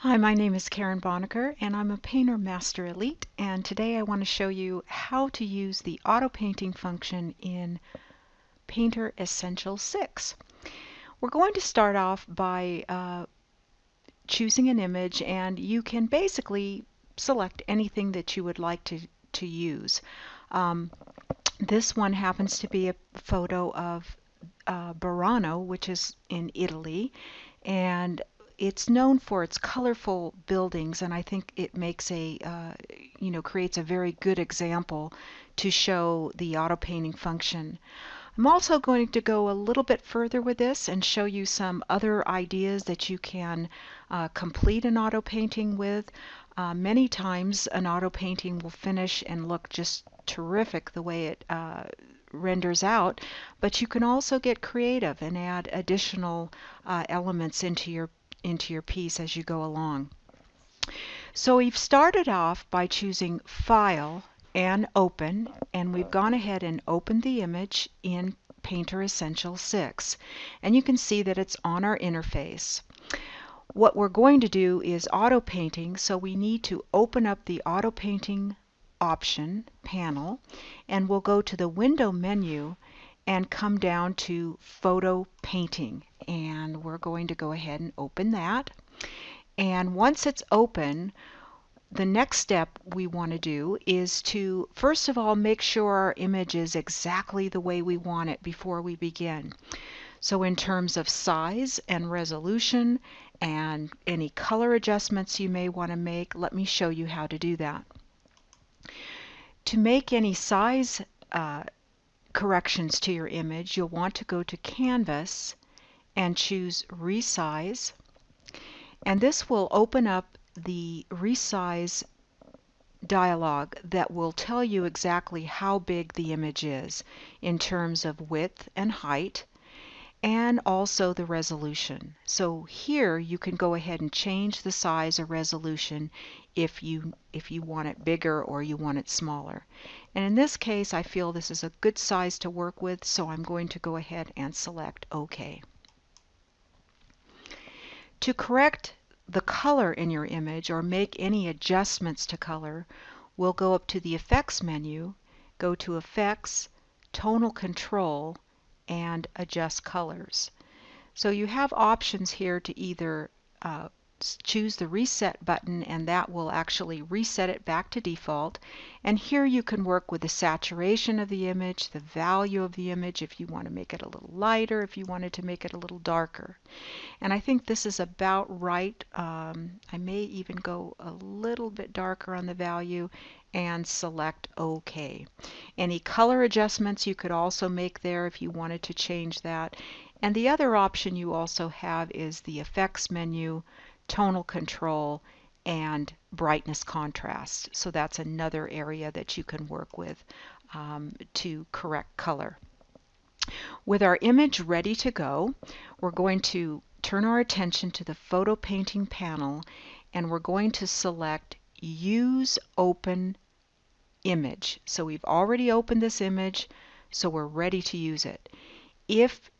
Hi, my name is Karen Bonaker and I'm a Painter Master Elite and today I want to show you how to use the auto painting function in Painter Essential 6. We're going to start off by uh, choosing an image and you can basically select anything that you would like to, to use. Um, this one happens to be a photo of uh, Burano, which is in Italy, and it's known for its colorful buildings, and I think it makes a, uh, you know, creates a very good example to show the auto painting function. I'm also going to go a little bit further with this and show you some other ideas that you can uh, complete an auto painting with. Uh, many times an auto painting will finish and look just terrific the way it uh, renders out, but you can also get creative and add additional uh, elements into your into your piece as you go along. So we've started off by choosing File and Open, and we've gone ahead and opened the image in Painter Essential 6. And you can see that it's on our interface. What we're going to do is auto painting, so we need to open up the auto painting option panel, and we'll go to the window menu and come down to photo painting. And we're going to go ahead and open that. And once it's open the next step we want to do is to first of all make sure our image is exactly the way we want it before we begin. So in terms of size and resolution and any color adjustments you may want to make let me show you how to do that. To make any size uh, corrections to your image, you'll want to go to Canvas and choose Resize. And this will open up the Resize dialog that will tell you exactly how big the image is in terms of width and height and also the resolution. So here you can go ahead and change the size or resolution if you if you want it bigger or you want it smaller. And in this case I feel this is a good size to work with so I'm going to go ahead and select OK. To correct the color in your image or make any adjustments to color we'll go up to the effects menu, go to effects, tonal control and adjust colors. So you have options here to either uh, choose the reset button and that will actually reset it back to default. And here you can work with the saturation of the image the value of the image if you want to make it a little lighter if you wanted to make it a little darker. And I think this is about right um, I may even go a little bit darker on the value and select OK. Any color adjustments you could also make there if you wanted to change that. And the other option you also have is the effects menu tonal control, and brightness contrast. So that's another area that you can work with um, to correct color. With our image ready to go, we're going to turn our attention to the photo painting panel and we're going to select use open image. So we've already opened this image so we're ready to use it. If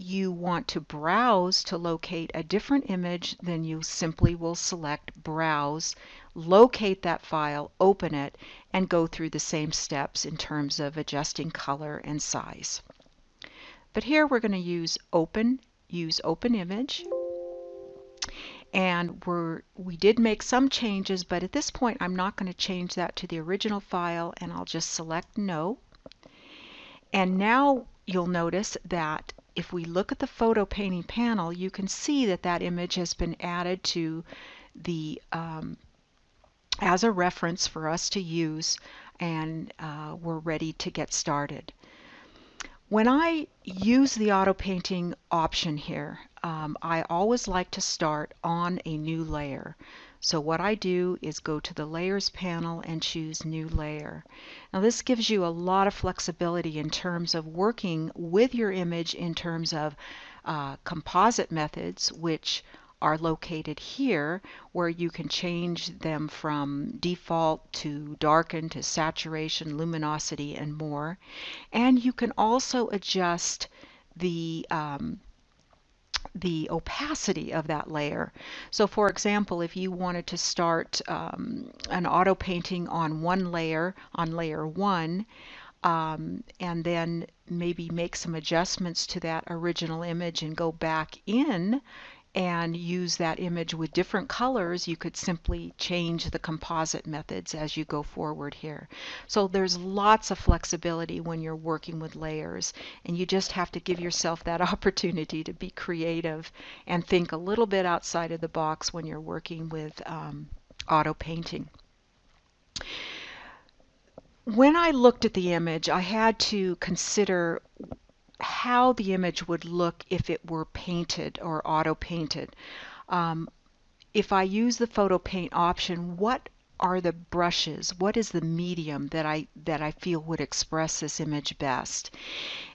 you want to browse to locate a different image, then you simply will select Browse, locate that file, open it, and go through the same steps in terms of adjusting color and size. But here we're going to use Open, use Open Image. And we're, we did make some changes, but at this point I'm not going to change that to the original file, and I'll just select No. And now you'll notice that if we look at the photo painting panel, you can see that that image has been added to the um, as a reference for us to use and uh, we're ready to get started. When I use the auto painting option here, um, I always like to start on a new layer. So what I do is go to the layers panel and choose new layer. Now this gives you a lot of flexibility in terms of working with your image in terms of uh, composite methods which are located here where you can change them from default to darken to saturation, luminosity and more. And you can also adjust the um, the opacity of that layer. So for example, if you wanted to start um, an auto painting on one layer, on layer one, um, and then maybe make some adjustments to that original image and go back in and use that image with different colors, you could simply change the composite methods as you go forward here. So there's lots of flexibility when you're working with layers and you just have to give yourself that opportunity to be creative and think a little bit outside of the box when you're working with um, auto painting. When I looked at the image, I had to consider how the image would look if it were painted or auto painted. Um, if I use the photo paint option, what are the brushes? What is the medium that I that I feel would express this image best?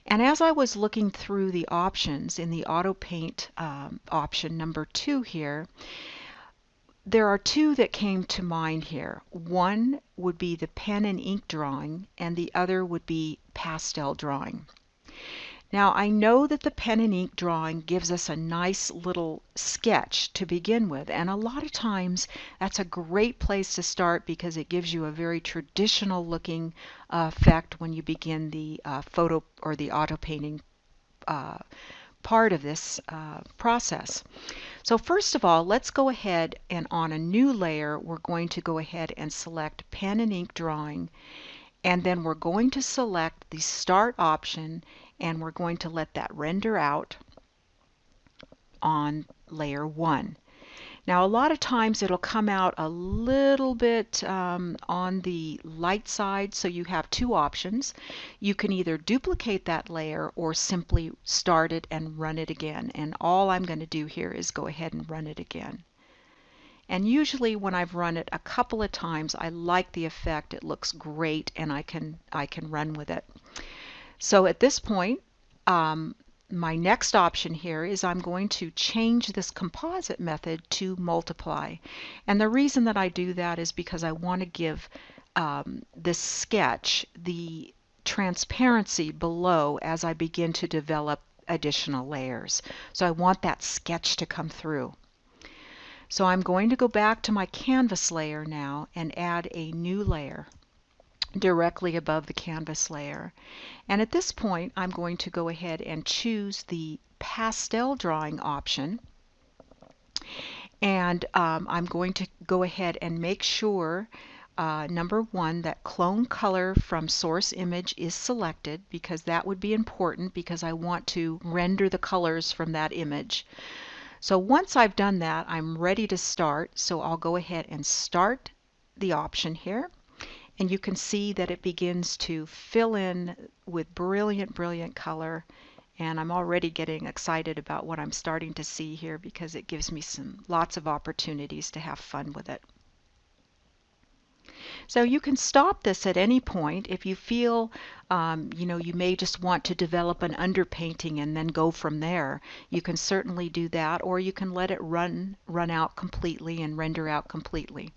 And as I was looking through the options in the auto paint um, option number two here, there are two that came to mind here. One would be the pen and ink drawing, and the other would be pastel drawing. Now I know that the pen and ink drawing gives us a nice little sketch to begin with and a lot of times that's a great place to start because it gives you a very traditional looking uh, effect when you begin the uh, photo or the auto painting uh, part of this uh, process. So first of all, let's go ahead and on a new layer, we're going to go ahead and select pen and ink drawing and then we're going to select the start option and we're going to let that render out on layer 1. Now a lot of times it'll come out a little bit um, on the light side so you have two options. You can either duplicate that layer or simply start it and run it again and all I'm going to do here is go ahead and run it again. And usually when I've run it a couple of times I like the effect it looks great and I can I can run with it. So at this point, um, my next option here is I'm going to change this composite method to multiply. And the reason that I do that is because I want to give um, this sketch the transparency below as I begin to develop additional layers. So I want that sketch to come through. So I'm going to go back to my canvas layer now and add a new layer directly above the canvas layer. And at this point, I'm going to go ahead and choose the pastel drawing option. And um, I'm going to go ahead and make sure uh, number one, that clone color from source image is selected because that would be important because I want to render the colors from that image. So once I've done that, I'm ready to start. So I'll go ahead and start the option here and you can see that it begins to fill in with brilliant, brilliant color. And I'm already getting excited about what I'm starting to see here because it gives me some lots of opportunities to have fun with it. So you can stop this at any point if you feel, um, you know, you may just want to develop an underpainting and then go from there. You can certainly do that, or you can let it run run out completely and render out completely.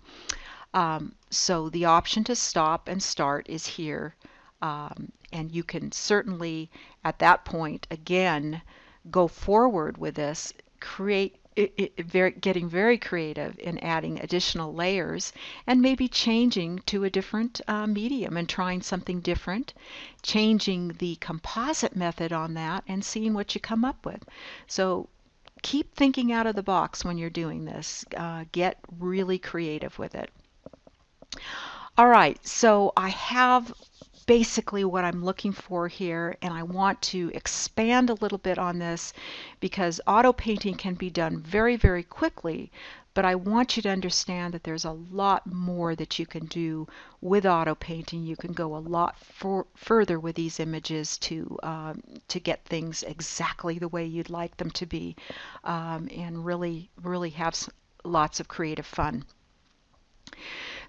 Um, so the option to stop and start is here. Um, and you can certainly, at that point, again, go forward with this, create it, it, very, getting very creative in adding additional layers and maybe changing to a different uh, medium and trying something different, changing the composite method on that and seeing what you come up with. So keep thinking out of the box when you're doing this. Uh, get really creative with it. All right, so I have basically what I'm looking for here and I want to expand a little bit on this because auto painting can be done very very quickly but I want you to understand that there's a lot more that you can do with auto painting. You can go a lot for, further with these images to um, to get things exactly the way you'd like them to be um, and really really have lots of creative fun.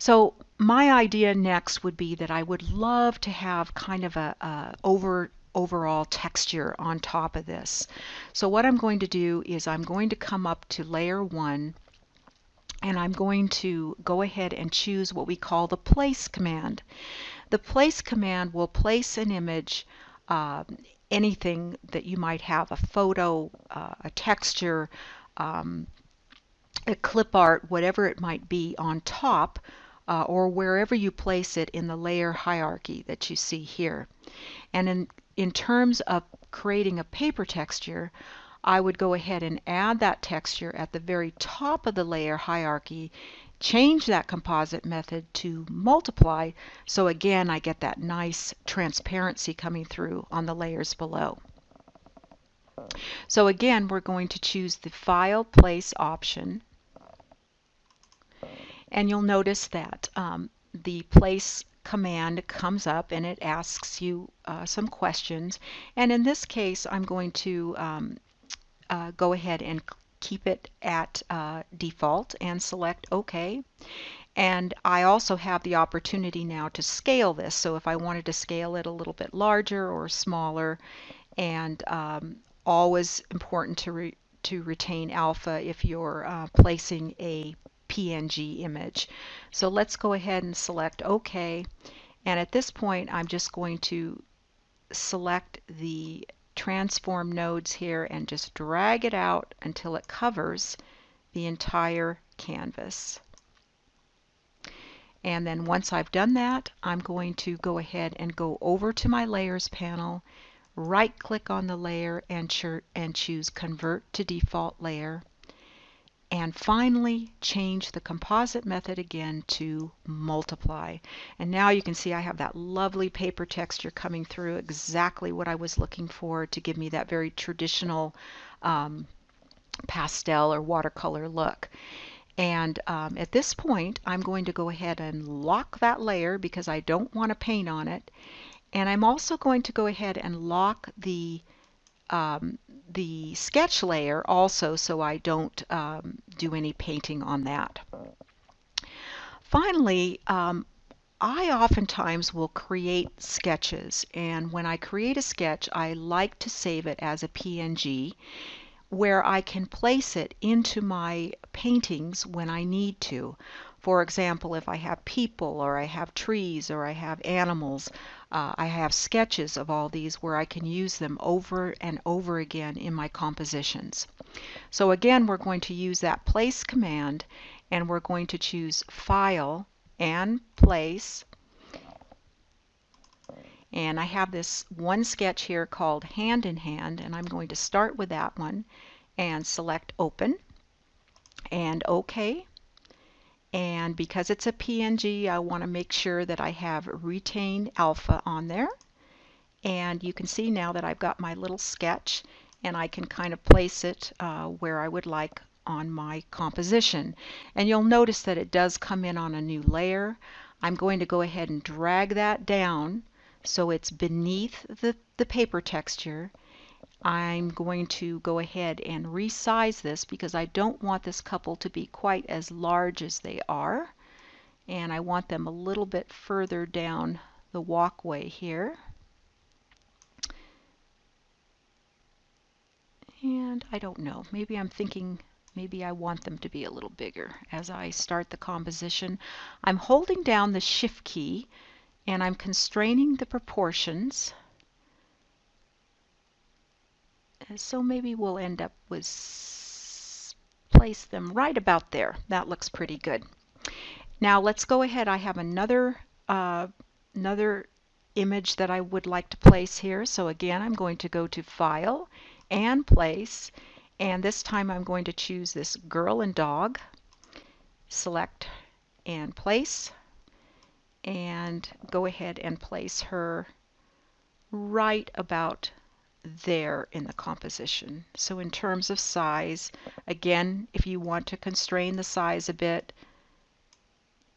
So my idea next would be that I would love to have kind of a, a over overall texture on top of this. So what I'm going to do is I'm going to come up to layer one and I'm going to go ahead and choose what we call the place command. The place command will place an image uh, anything that you might have, a photo, uh, a texture, um, a clip art, whatever it might be on top uh, or wherever you place it in the layer hierarchy that you see here. And in, in terms of creating a paper texture, I would go ahead and add that texture at the very top of the layer hierarchy, change that composite method to multiply, so again I get that nice transparency coming through on the layers below. So again, we're going to choose the File Place option, and you'll notice that um, the Place command comes up and it asks you uh, some questions. And in this case, I'm going to um, uh, go ahead and keep it at uh, default and select OK. And I also have the opportunity now to scale this. So if I wanted to scale it a little bit larger or smaller, and um, always important to, re to retain alpha if you're uh, placing a PNG image. So let's go ahead and select OK. And at this point, I'm just going to select the transform nodes here and just drag it out until it covers the entire canvas. And then once I've done that, I'm going to go ahead and go over to my Layers panel, right click on the layer and choose Convert to Default Layer and finally change the composite method again to multiply. And now you can see I have that lovely paper texture coming through, exactly what I was looking for to give me that very traditional um, pastel or watercolor look. And um, at this point, I'm going to go ahead and lock that layer because I don't want to paint on it. And I'm also going to go ahead and lock the um, the sketch layer also so I don't um, do any painting on that. Finally, um, I oftentimes will create sketches and when I create a sketch I like to save it as a PNG where I can place it into my paintings when I need to. For example, if I have people or I have trees or I have animals, uh, I have sketches of all these where I can use them over and over again in my compositions. So again, we're going to use that place command and we're going to choose File and Place. And I have this one sketch here called Hand in Hand and I'm going to start with that one and select Open and OK and because it's a PNG I want to make sure that I have retain alpha on there. And you can see now that I've got my little sketch and I can kind of place it uh, where I would like on my composition. And you'll notice that it does come in on a new layer. I'm going to go ahead and drag that down so it's beneath the, the paper texture I'm going to go ahead and resize this because I don't want this couple to be quite as large as they are and I want them a little bit further down the walkway here. And I don't know, maybe I'm thinking maybe I want them to be a little bigger as I start the composition. I'm holding down the shift key and I'm constraining the proportions so maybe we'll end up with place them right about there. That looks pretty good. Now let's go ahead. I have another uh, another image that I would like to place here. So again, I'm going to go to File and Place. And this time I'm going to choose this girl and dog. Select and place. And go ahead and place her right about there in the composition. So in terms of size, again, if you want to constrain the size a bit,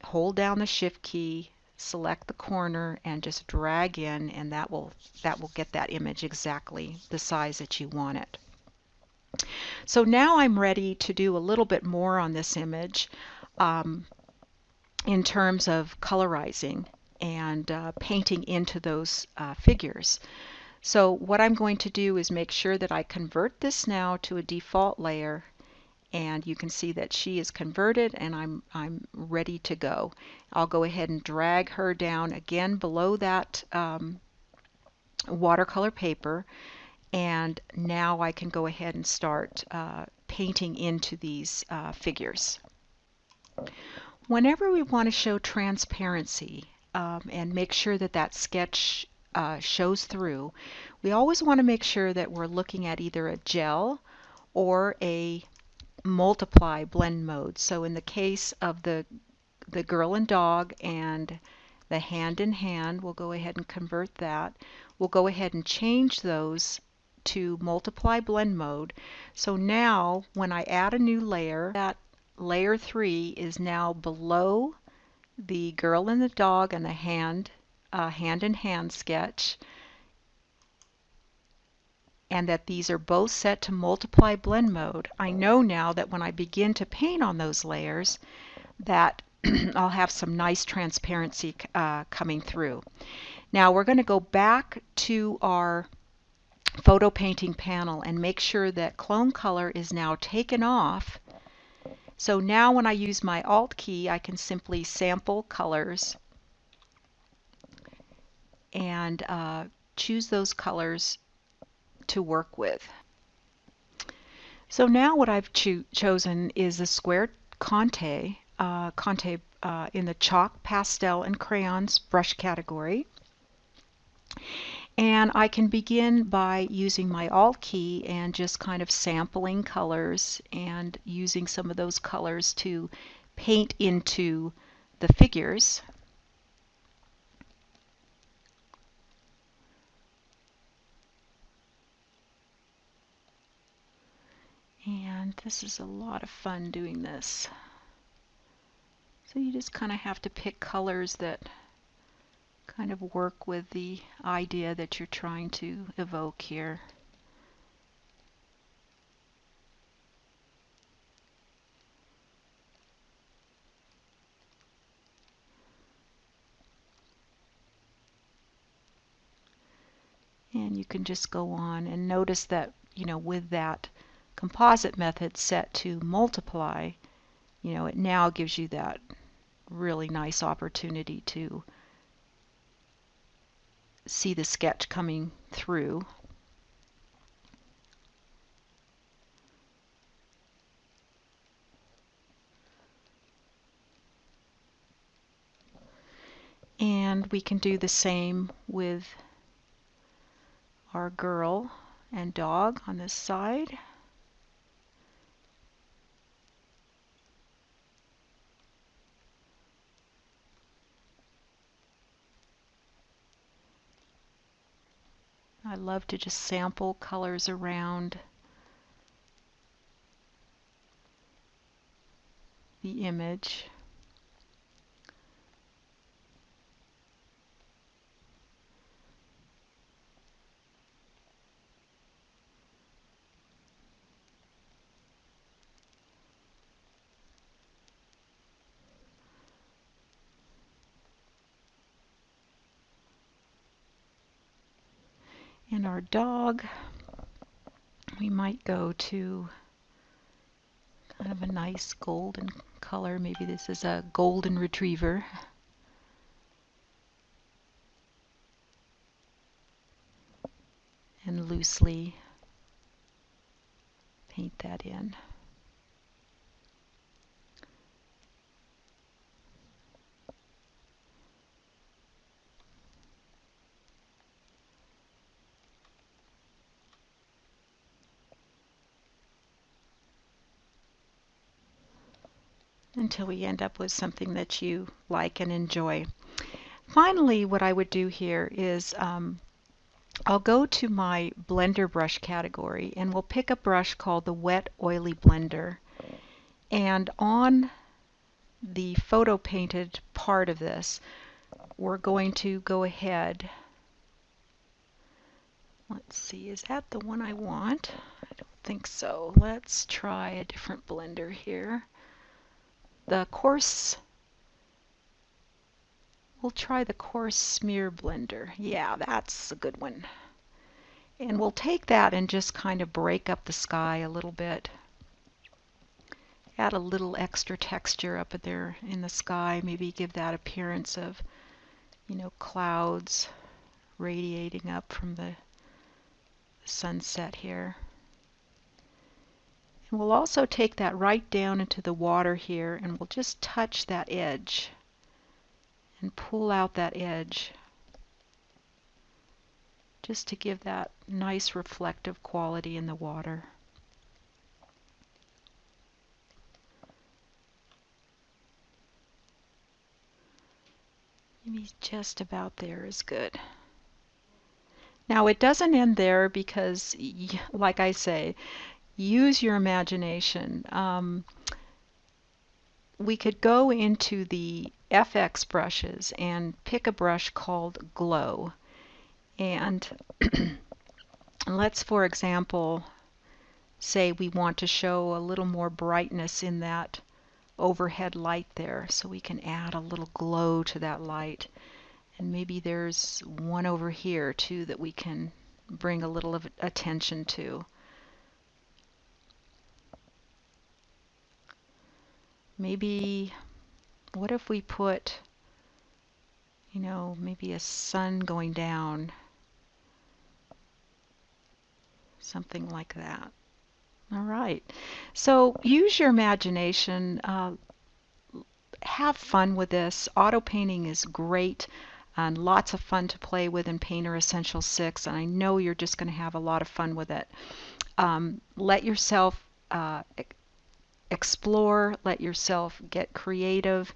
hold down the shift key, select the corner and just drag in and that will that will get that image exactly the size that you want it. So now I'm ready to do a little bit more on this image um, in terms of colorizing and uh, painting into those uh, figures. So what I'm going to do is make sure that I convert this now to a default layer and you can see that she is converted and I'm, I'm ready to go. I'll go ahead and drag her down again below that um, watercolor paper and now I can go ahead and start uh, painting into these uh, figures. Whenever we want to show transparency um, and make sure that that sketch uh, shows through, we always want to make sure that we're looking at either a gel or a multiply blend mode. So in the case of the the girl and dog and the hand in hand, we'll go ahead and convert that. We'll go ahead and change those to multiply blend mode. So now when I add a new layer, that layer 3 is now below the girl and the dog and the hand uh, hand in hand sketch and that these are both set to multiply blend mode, I know now that when I begin to paint on those layers that I'll have some nice transparency uh, coming through. Now we're going to go back to our photo painting panel and make sure that clone color is now taken off. So now when I use my Alt key I can simply sample colors and uh, choose those colors to work with. So now what I've cho chosen is the square Conte, uh, Conte uh, in the chalk, pastel, and crayons brush category. And I can begin by using my Alt key and just kind of sampling colors and using some of those colors to paint into the figures. And this is a lot of fun doing this. So you just kind of have to pick colors that kind of work with the idea that you're trying to evoke here. And you can just go on and notice that, you know, with that composite method set to multiply, you know, it now gives you that really nice opportunity to see the sketch coming through. And we can do the same with our girl and dog on this side. I love to just sample colors around the image. Our dog, we might go to kind of a nice golden color. Maybe this is a golden retriever. And loosely paint that in. Until we end up with something that you like and enjoy. Finally, what I would do here is um, I'll go to my blender brush category and we'll pick a brush called the Wet Oily Blender. And on the photo painted part of this, we're going to go ahead. Let's see, is that the one I want? I don't think so. Let's try a different blender here the coarse we'll try the coarse smear blender. Yeah that's a good one. And we'll take that and just kind of break up the sky a little bit. Add a little extra texture up there in the sky maybe give that appearance of you know clouds radiating up from the sunset here. We'll also take that right down into the water here and we'll just touch that edge and pull out that edge just to give that nice reflective quality in the water. Maybe just about there is good. Now it doesn't end there because, like I say, use your imagination. Um, we could go into the FX brushes and pick a brush called Glow. And let's, for example, say we want to show a little more brightness in that overhead light there. So we can add a little glow to that light. And maybe there's one over here too that we can bring a little of attention to. Maybe, what if we put, you know, maybe a sun going down? Something like that. All right. So use your imagination. Uh, have fun with this. Auto painting is great and lots of fun to play with in Painter Essential 6 and I know you're just going to have a lot of fun with it. Um, let yourself uh, explore, let yourself get creative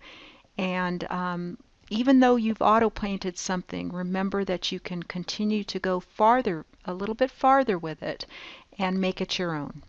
and um, even though you've auto painted something, remember that you can continue to go farther, a little bit farther with it and make it your own.